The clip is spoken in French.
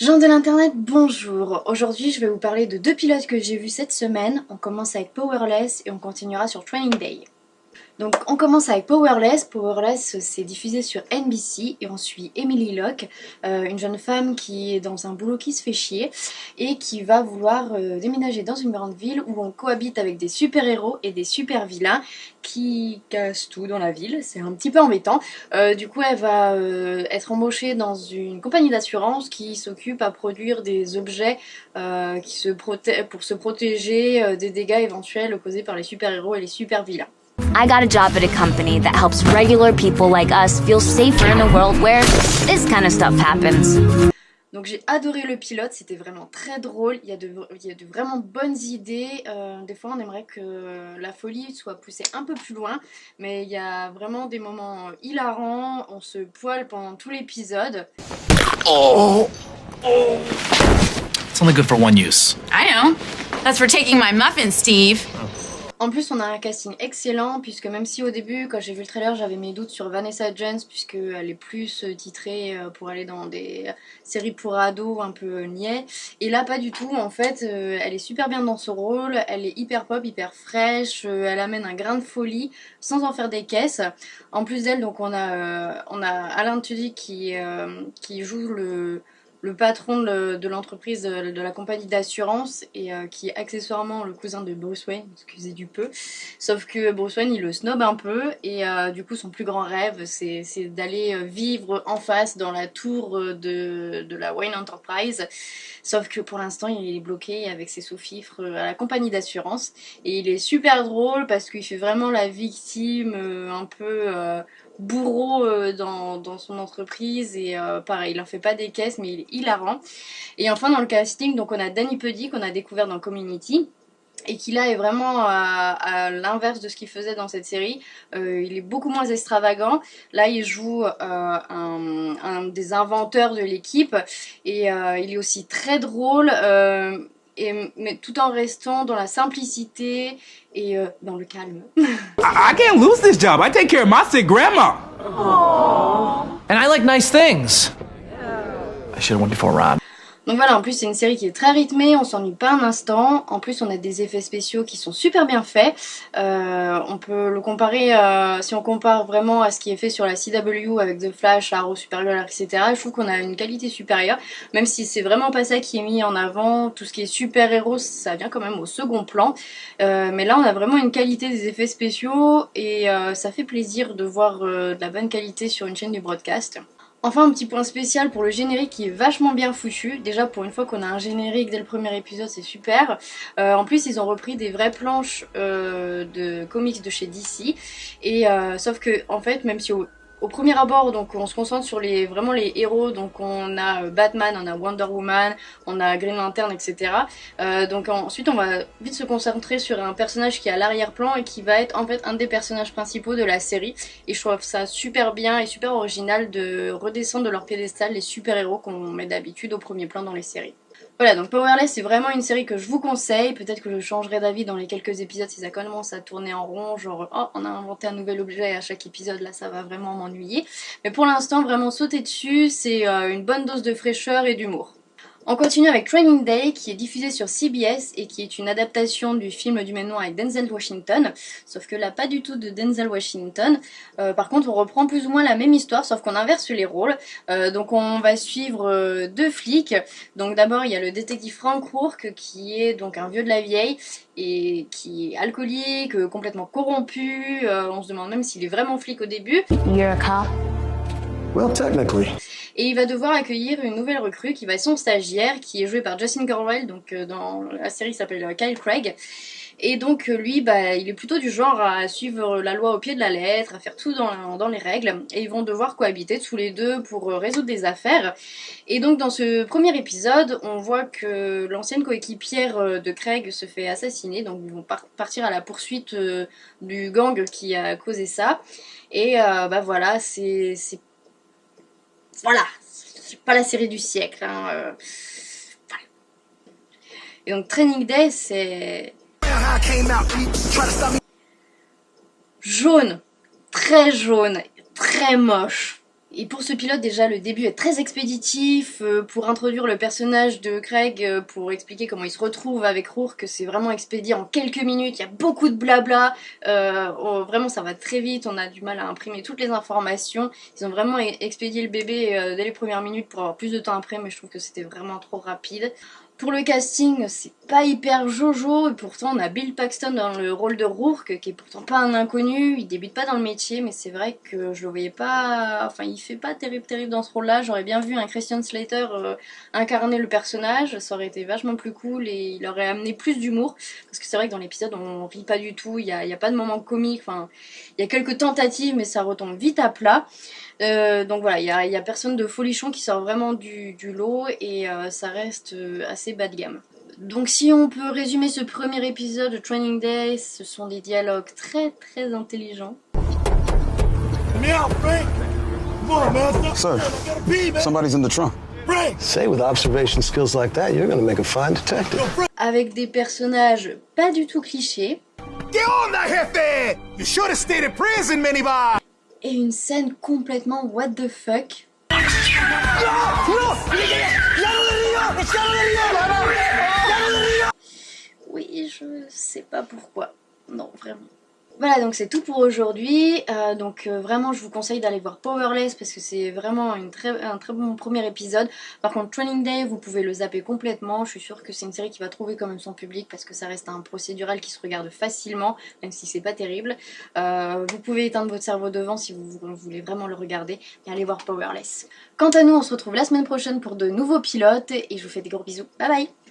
Gens de l'internet, bonjour Aujourd'hui je vais vous parler de deux pilotes que j'ai vus cette semaine. On commence avec Powerless et on continuera sur Training Day. Donc on commence avec Powerless. Powerless c'est diffusé sur NBC et on suit Emily Locke, euh, une jeune femme qui est dans un boulot qui se fait chier et qui va vouloir euh, déménager dans une grande ville où on cohabite avec des super-héros et des super-vilains qui cassent tout dans la ville. C'est un petit peu embêtant. Euh, du coup elle va être embauchée dans une compagnie d'assurance qui s'occupe à produire des objets qui pour se protéger des dégâts éventuels causés par les super-héros et les super-vilains. I got a job at a company that helps regular people like us feel safer in a world where this kind of stuff happens. Donc j'ai adoré le pilote, c'était vraiment très drôle, il y a de, il y a de vraiment bonnes idées, euh, des fois on aimerait que la folie soit poussée un peu plus loin, mais il y a vraiment des moments hilarants, on se poile pendant tout l'épisode. Oh. oh. It's only good for one use. I know. That's for taking my muffin, Steve. En plus on a un casting excellent puisque même si au début quand j'ai vu le trailer j'avais mes doutes sur Vanessa Jones puisqu'elle est plus euh, titrée euh, pour aller dans des séries pour ados un peu niais et là pas du tout en fait euh, elle est super bien dans ce rôle, elle est hyper pop, hyper fraîche, elle amène un grain de folie sans en faire des caisses. En plus d'elle donc on a, on a Alain Tudyk qui, qui joue le le patron de l'entreprise de, la compagnie d'assurance et euh, qui est accessoirement le cousin de Bruce Wayne, excusez du peu. Sauf que Bruce Wayne il le snob un peu et euh, du coup son plus grand rêve c'est d'aller euh, vivre en face dans la tour de, de la Wayne Enterprise. Sauf que pour l'instant il est bloqué avec ses sous-fifres à la compagnie d'assurance et il est super drôle parce qu'il fait vraiment la victime un peu bourreau euh, dans, dans, son entreprise et euh, pareil, il en fait pas des caisses mais il est hilarant. Et enfin dans le casting, donc on a Danny Puddy qu'on a découvert dans Community et qui là est vraiment à, l'inverse de ce qu'il faisait dans cette série. Euh, il est beaucoup moins extravagant. Là, il joue un, un, des inventeurs de l'équipe et il est aussi très drôle mais tout en restant dans la simplicité et euh, dans le calme. I, can't lose this job. I take care of my sick grandma. And I like nice things. I should have went before Ron. Donc voilà, en plus c'est une série qui est très rythmée, on s'ennuie pas un instant. En plus on a des effets spéciaux qui sont super bien faits. Euh, on peut le comparer, euh, si on compare vraiment à ce qui est fait sur la CW avec The Flash, Arrow, Supergirl, etc. Je trouve qu'on a une qualité supérieure, même si c'est vraiment pas ça qui est mis en avant. Tout ce qui est super-héros, ça vient quand même au second plan. Euh, mais là on a vraiment une qualité des effets spéciaux et ça fait plaisir de voir de la bonne qualité sur une chaîne du broadcast. Enfin un petit point spécial pour le générique qui est vachement bien foutu. Déjà pour une fois qu'on a un générique dès le premier épisode c'est super. Euh, en plus ils ont repris des vraies planches euh, de comics de chez DC. Et euh, sauf que en fait même si au, au premier abord, donc on se concentre sur les vraiment les héros. Donc on a euh, Batman, on a Wonder Woman, on a Green Lantern, etc. Euh, donc ensuite on va vite se concentrer sur un personnage qui est à l'arrière-plan et qui va être en fait un des personnages principaux de la série. Et je trouve ça super bien et super original de redescendre de leur piédestal les super-héros qu'on met d'habitude au premier plan dans les séries. Voilà, donc Powerless, c'est vraiment une série que je vous conseille. Peut-être que je changerai d'avis dans les quelques épisodes si ça commence à tourner en rond, genre oh, on a inventé un nouvel objet à chaque épisode, là ça va vraiment m'ennuyer. Mais pour l'instant, vraiment sauter dessus, c'est euh, une bonne dose de fraîcheur et d'humour. On continue avec Training Day qui est diffusé sur CBS et qui est une adaptation du film du même nom avec Denzel Washington, sauf que là pas du tout de Denzel Washington. Euh, par contre on reprend plus ou moins la même histoire sauf qu'on inverse les rôles. Euh, donc on va suivre euh, deux flics. Donc d'abord il y a le détective Frank Rourke qui est donc un vieux de la vieille et qui est alcoolique, complètement corrompu. on se demande même s'il est vraiment flic au début. You're a cop? Well, technically et il va devoir accueillir une nouvelle recrue qui va être son stagiaire, qui est joué par Justin Corwell, donc euh, dans la série s'appelle euh, Kyle Craig. Et donc euh, lui, bah, il est plutôt du genre à suivre la loi au pied de la lettre, à faire tout dans, dans les règles, et ils vont devoir cohabiter tous les deux pour résoudre des affaires. Et donc dans ce premier épisode, on voit que l'ancienne coéquipière de Craig se fait assassiner, donc ils vont partir à la poursuite du gang qui a causé ça. Et bah voilà, c'est voilà, c'est pas la série du siècle. Hein, euh, Et donc Training Day, c'est jaune, très jaune, très moche. Et pour ce pilote, déjà, le début est très expéditif. Euh, pour introduire le personnage de Craig, euh, pour expliquer comment il se retrouve avec Rourke, c'est vraiment expédié en quelques minutes. Il y a beaucoup de blabla. Euh, vraiment, ça va très vite. On a du mal à imprimer toutes les informations. Ils ont vraiment e-, expédié le bébé euh, dès les premières minutes pour avoir plus de temps après, mais je trouve que c'était vraiment trop rapide. Pour le casting, c'est pas hyper jojo, et pourtant on a Bill Paxton dans le rôle de Rourke, qui est pourtant pas un inconnu, il débute pas dans le métier, mais c'est vrai que je le voyais pas... Enfin, il fait pas terrible terrible dans ce rôle-là, j'aurais bien vu un Christian Slater euh, incarner le personnage, ça aurait été vachement plus cool, et il aurait amené plus d'humour, parce que c'est vrai que dans l'épisode on rit pas du tout, il y a, y a, pas de moment comique, enfin, il y a quelques tentatives, mais ça retombe vite à plat. Euh, donc voilà, il y a, y a, personne de folichon qui sort vraiment du, du lot et euh, ça reste euh, assez bas de gamme. Donc si on peut résumer ce premier épisode de Training Day, ce sont des dialogues très très intelligents. Sir, somebody's in the trunk. Say, with observation skills like that, you're gonna make a fine detective. Avec des personnages pas du tout clichés. ¿Qué onda, jefe? You should have stayed in prison, Minibar! et une scène complètement what the fuck. Oui, je sais pas pourquoi. Non, vraiment. Voilà, donc c'est tout pour aujourd'hui. Euh, donc euh, vraiment, je vous conseille d'aller voir Powerless parce que c'est vraiment un très bon premier épisode. Par contre, Training Day, vous pouvez le zapper complètement. Je suis sûre que c'est une série qui va trouver quand même son public parce que ça reste un procédural qui se regarde facilement, même si c'est pas terrible. Euh, vous pouvez éteindre votre cerveau devant si vous, vous voulez vraiment le regarder et aller voir Powerless. Quant à nous, on se retrouve la semaine prochaine pour de nouveaux pilotes et je vous fais des gros bisous. Bye bye